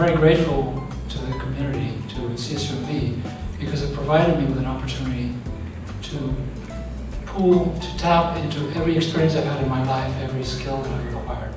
very grateful to the community, to CSUMB, because it provided me with an opportunity to pool, to tap into every experience I've had in my life, every skill that I've acquired.